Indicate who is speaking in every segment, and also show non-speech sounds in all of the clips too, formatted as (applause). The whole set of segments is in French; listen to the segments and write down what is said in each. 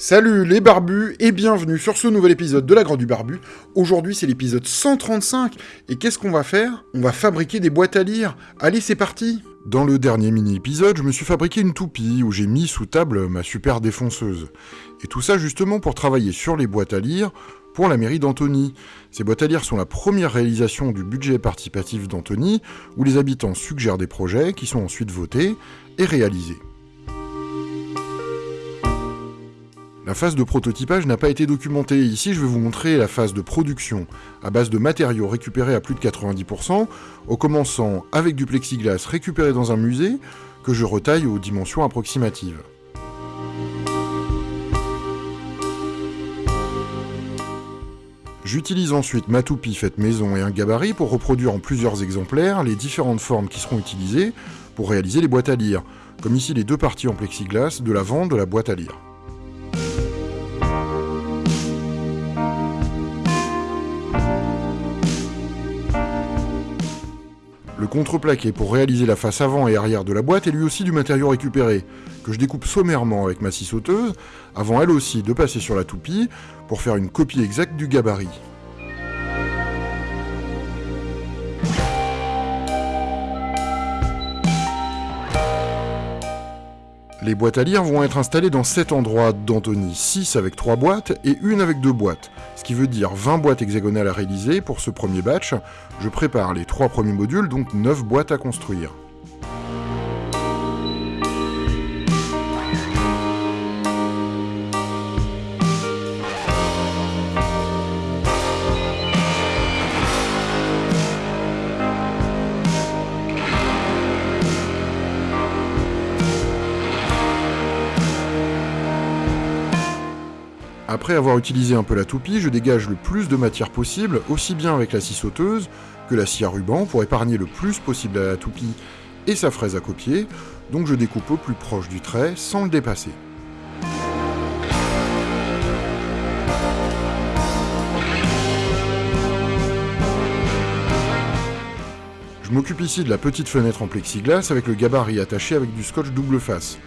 Speaker 1: Salut les barbus et bienvenue sur ce nouvel épisode de la Grande du Barbu. Aujourd'hui c'est l'épisode 135 et qu'est-ce qu'on va faire? On va fabriquer des boîtes à lire. Allez c'est parti Dans le dernier mini-épisode, je me suis fabriqué une toupie où j'ai mis sous table ma super défonceuse. Et tout ça justement pour travailler sur les boîtes à lire pour la mairie d'Antony. Ces boîtes à lire sont la première réalisation du budget participatif d'Antony où les habitants suggèrent des projets qui sont ensuite votés et réalisés. La phase de prototypage n'a pas été documentée. Ici, je vais vous montrer la phase de production à base de matériaux récupérés à plus de 90%, en commençant avec du plexiglas récupéré dans un musée que je retaille aux dimensions approximatives. J'utilise ensuite ma toupie faite maison et un gabarit pour reproduire en plusieurs exemplaires les différentes formes qui seront utilisées pour réaliser les boîtes à lire, comme ici les deux parties en plexiglas de l'avant de la boîte à lire. Le contreplaqué pour réaliser la face avant et arrière de la boîte est lui aussi du matériau récupéré, que je découpe sommairement avec ma scie sauteuse, avant elle aussi de passer sur la toupie pour faire une copie exacte du gabarit. Les boîtes à lire vont être installées dans 7 endroits d'Antony, 6 avec 3 boîtes et une avec 2 boîtes, ce qui veut dire 20 boîtes hexagonales à réaliser pour ce premier batch. Je prépare les 3 premiers modules, donc 9 boîtes à construire. Après avoir utilisé un peu la toupie, je dégage le plus de matière possible, aussi bien avec la scie sauteuse que la scie à ruban, pour épargner le plus possible à la toupie et sa fraise à copier, donc je découpe au plus proche du trait sans le dépasser. Je m'occupe ici de la petite fenêtre en plexiglas avec le gabarit attaché avec du scotch double face.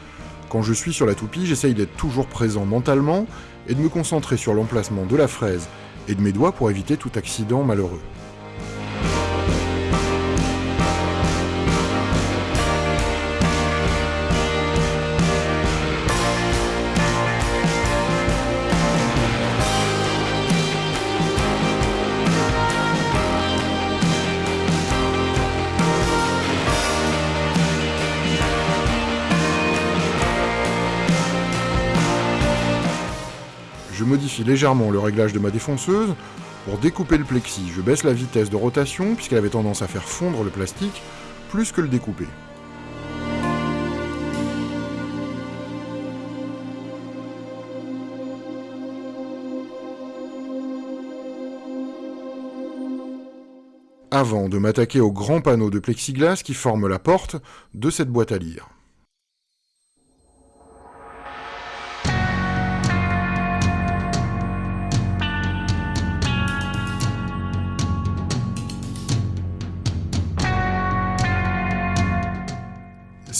Speaker 1: Quand je suis sur la toupie, j'essaye d'être toujours présent mentalement et de me concentrer sur l'emplacement de la fraise et de mes doigts pour éviter tout accident malheureux. Modifie légèrement le réglage de ma défonceuse. Pour découper le plexi, je baisse la vitesse de rotation puisqu'elle avait tendance à faire fondre le plastique plus que le découper. Avant de m'attaquer au grand panneau de plexiglas qui forme la porte de cette boîte à lire.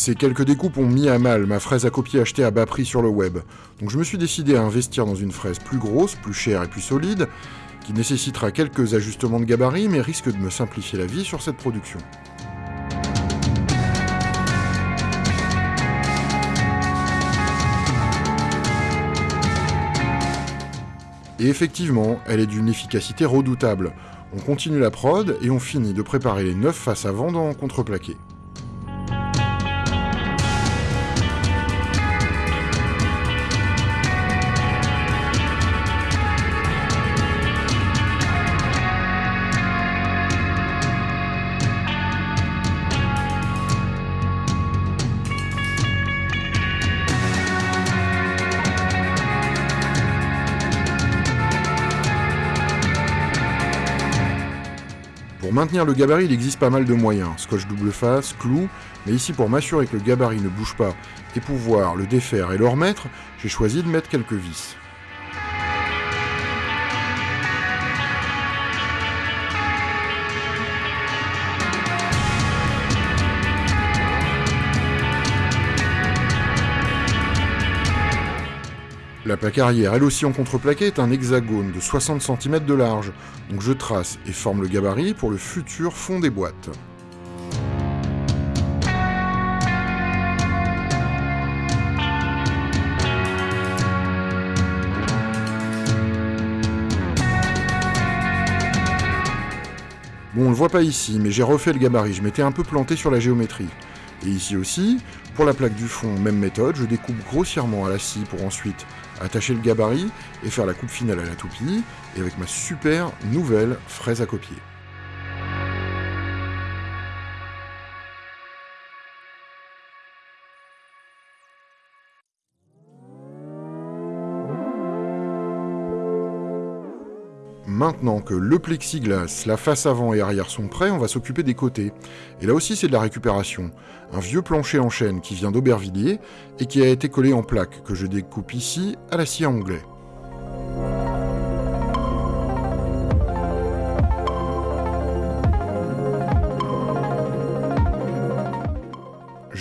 Speaker 1: Ces quelques découpes ont mis à mal ma fraise à copier achetée à bas prix sur le web, donc je me suis décidé à investir dans une fraise plus grosse, plus chère et plus solide, qui nécessitera quelques ajustements de gabarit mais risque de me simplifier la vie sur cette production. Et effectivement, elle est d'une efficacité redoutable. On continue la prod et on finit de préparer les 9 faces avant dans contreplaqué. Pour maintenir le gabarit, il existe pas mal de moyens. Scotch double face, clou, mais ici pour m'assurer que le gabarit ne bouge pas et pouvoir le défaire et le remettre, j'ai choisi de mettre quelques vis. La plaque arrière, elle aussi en contreplaqué, est un hexagone de 60 cm de large, donc je trace et forme le gabarit pour le futur fond des boîtes. Bon, on le voit pas ici, mais j'ai refait le gabarit, je m'étais un peu planté sur la géométrie. Et ici aussi, pour la plaque du fond, même méthode, je découpe grossièrement à la scie pour ensuite attacher le gabarit et faire la coupe finale à la toupie, et avec ma super nouvelle fraise à copier. Maintenant que le plexiglas, la face avant et arrière sont prêts, on va s'occuper des côtés. Et là aussi c'est de la récupération. Un vieux plancher en chaîne qui vient d'Aubervilliers et qui a été collé en plaque, que je découpe ici à la scie anglais.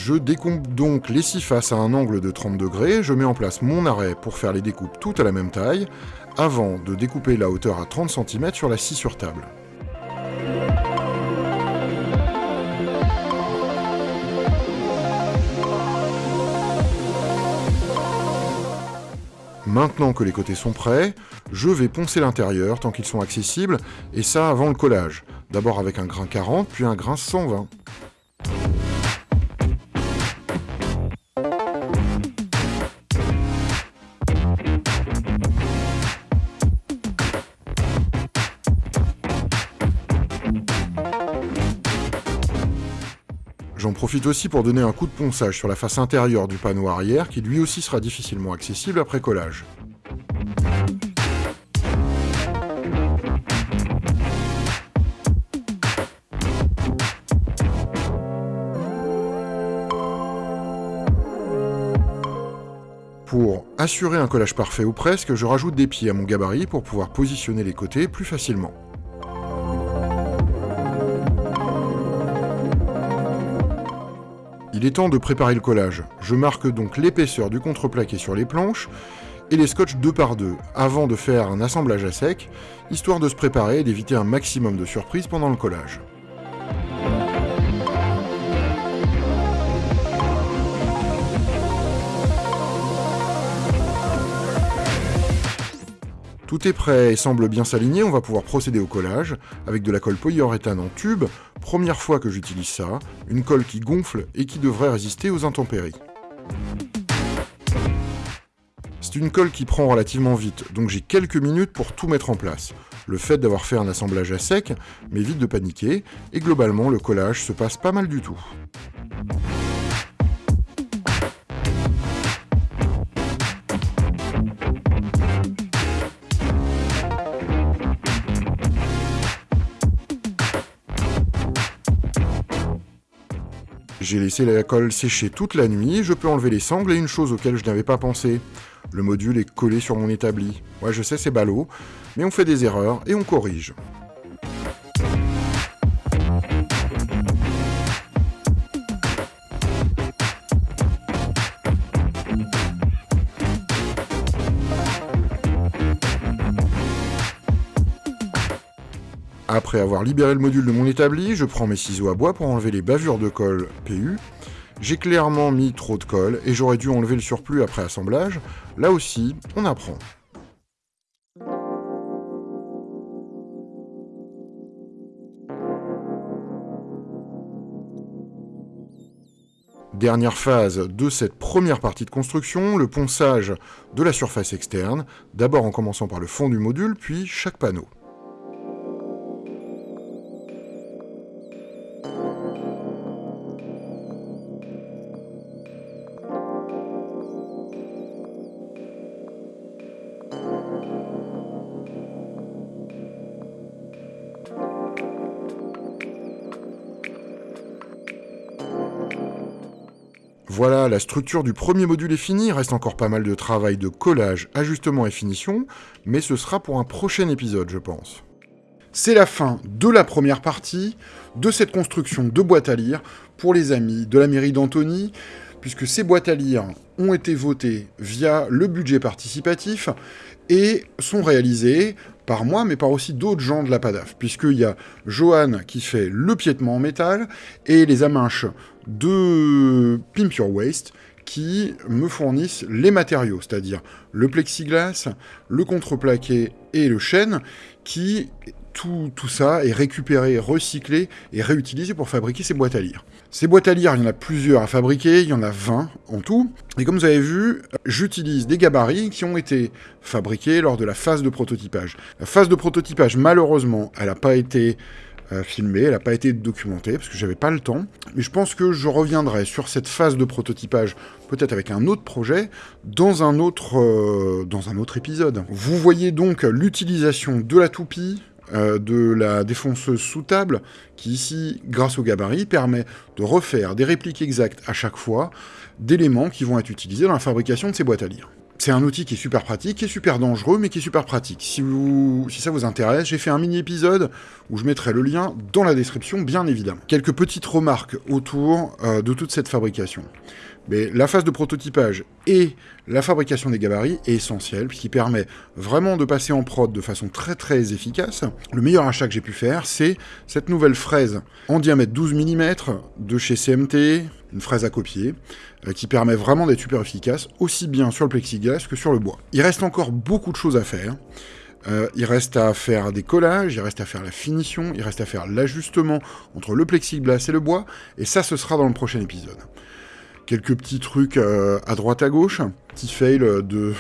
Speaker 1: Je découpe donc les six faces à un angle de 30 degrés, je mets en place mon arrêt pour faire les découpes toutes à la même taille, avant de découper la hauteur à 30 cm sur la scie sur table. Maintenant que les côtés sont prêts, je vais poncer l'intérieur tant qu'ils sont accessibles, et ça avant le collage. D'abord avec un grain 40, puis un grain 120. J'en profite aussi pour donner un coup de ponçage sur la face intérieure du panneau arrière qui lui aussi sera difficilement accessible après collage. Pour assurer un collage parfait ou presque, je rajoute des pieds à mon gabarit pour pouvoir positionner les côtés plus facilement. Il est temps de préparer le collage. Je marque donc l'épaisseur du contreplaqué sur les planches et les scotch deux par deux, avant de faire un assemblage à sec, histoire de se préparer et d'éviter un maximum de surprises pendant le collage. Tout est prêt et semble bien s'aligner, on va pouvoir procéder au collage avec de la colle polyuréthane en tube, première fois que j'utilise ça, une colle qui gonfle et qui devrait résister aux intempéries. C'est une colle qui prend relativement vite, donc j'ai quelques minutes pour tout mettre en place. Le fait d'avoir fait un assemblage à sec m'évite de paniquer, et globalement le collage se passe pas mal du tout. J'ai laissé la colle sécher toute la nuit, je peux enlever les sangles et une chose auquel je n'avais pas pensé. Le module est collé sur mon établi. Ouais, je sais, c'est ballot, mais on fait des erreurs et on corrige. Après avoir libéré le module de mon établi, je prends mes ciseaux à bois pour enlever les bavures de colle PU. J'ai clairement mis trop de colle et j'aurais dû enlever le surplus après assemblage. Là aussi, on apprend. Dernière phase de cette première partie de construction, le ponçage de la surface externe, d'abord en commençant par le fond du module, puis chaque panneau. Structure du premier module est finie, reste encore pas mal de travail de collage, ajustement et finition, mais ce sera pour un prochain épisode, je pense. C'est la fin de la première partie de cette construction de boîte à lire pour les amis de la mairie d'Antony, puisque ces boîtes à lire ont été votées via le budget participatif et sont réalisées par moi, mais par aussi d'autres gens de la PADAF, puisqu'il y a Johan qui fait le piétement en métal, et les amanches de Pimp Your Waste, qui me fournissent les matériaux, c'est-à-dire le plexiglas, le contreplaqué et le chêne, qui tout, tout, ça est récupéré, recyclé et réutilisé pour fabriquer ces boîtes à lire. Ces boîtes à lire, il y en a plusieurs à fabriquer, il y en a 20 en tout. Et comme vous avez vu, j'utilise des gabarits qui ont été fabriqués lors de la phase de prototypage. La phase de prototypage, malheureusement, elle n'a pas été euh, filmée, elle n'a pas été documentée, parce que j'avais pas le temps. Mais je pense que je reviendrai sur cette phase de prototypage, peut-être avec un autre projet, dans un autre, euh, dans un autre épisode. Vous voyez donc l'utilisation de la toupie, euh, de la défonceuse sous table, qui ici, grâce au gabarit, permet de refaire des répliques exactes à chaque fois d'éléments qui vont être utilisés dans la fabrication de ces boîtes à lire. C'est un outil qui est super pratique, qui est super dangereux, mais qui est super pratique. Si, ça vous intéresse, j'ai fait un mini-épisode où je mettrai le lien dans la description, bien évidemment. Quelques petites remarques autour euh, de toute cette fabrication. Mais la phase de prototypage et la fabrication des gabarits est essentielle, puisqu'il permet vraiment de passer en prod de façon très très efficace. Le meilleur achat que j'ai pu faire, c'est cette nouvelle fraise en diamètre 12 mm de chez CMT, une fraise à copier, euh, qui permet vraiment d'être super efficace, aussi bien sur le plexiglas que sur le bois. Il reste encore beaucoup de choses à faire. Euh, il reste à faire des collages, il reste à faire la finition, il reste à faire l'ajustement entre le plexiglas et le bois, et ça, ce sera dans le prochain épisode quelques petits trucs euh, à droite à gauche. Petit fail de,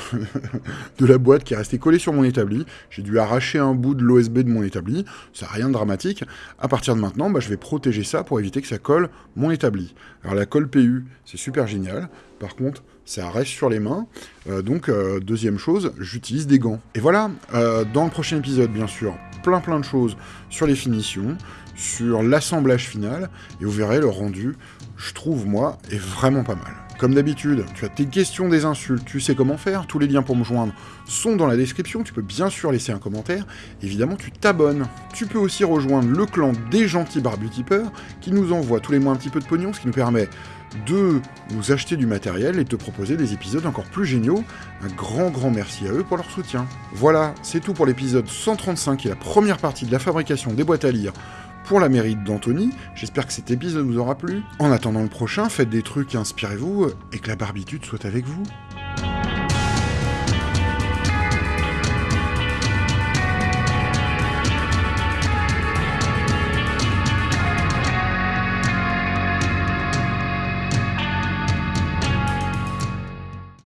Speaker 1: (laughs) la boîte qui est resté collé sur mon établi. J'ai dû arracher un bout de l'OSB de mon établi. Ça n'a rien de dramatique. À partir de maintenant, bah, je vais protéger ça pour éviter que ça colle mon établi. Alors la colle PU, c'est super génial. Par contre, ça reste sur les mains. Euh, donc, euh, deuxième chose, j'utilise des gants. Et voilà, dans le prochain épisode, bien sûr, plein plein de choses sur les finitions, sur l'assemblage final, et vous verrez le rendu je trouve, moi, est vraiment pas mal. Comme d'habitude, tu as tes questions, des insultes, tu sais comment faire, tous les liens pour me joindre sont dans la description, tu peux bien sûr laisser un commentaire, évidemment tu t'abonnes. Tu peux aussi rejoindre le clan des gentils barbutipeurs, qui nous envoie tous les mois un petit peu de pognon, ce qui nous permet de nous acheter du matériel et de te proposer des épisodes encore plus géniaux. Un grand grand merci à eux pour leur soutien. Voilà, c'est tout pour l'épisode 135 et la première partie de la fabrication des boîtes à lire pour la mérite d'Anthony. J'espère que cet épisode vous aura plu. En attendant le prochain, faites des trucs, inspirez-vous, et que la barbitude soit avec vous.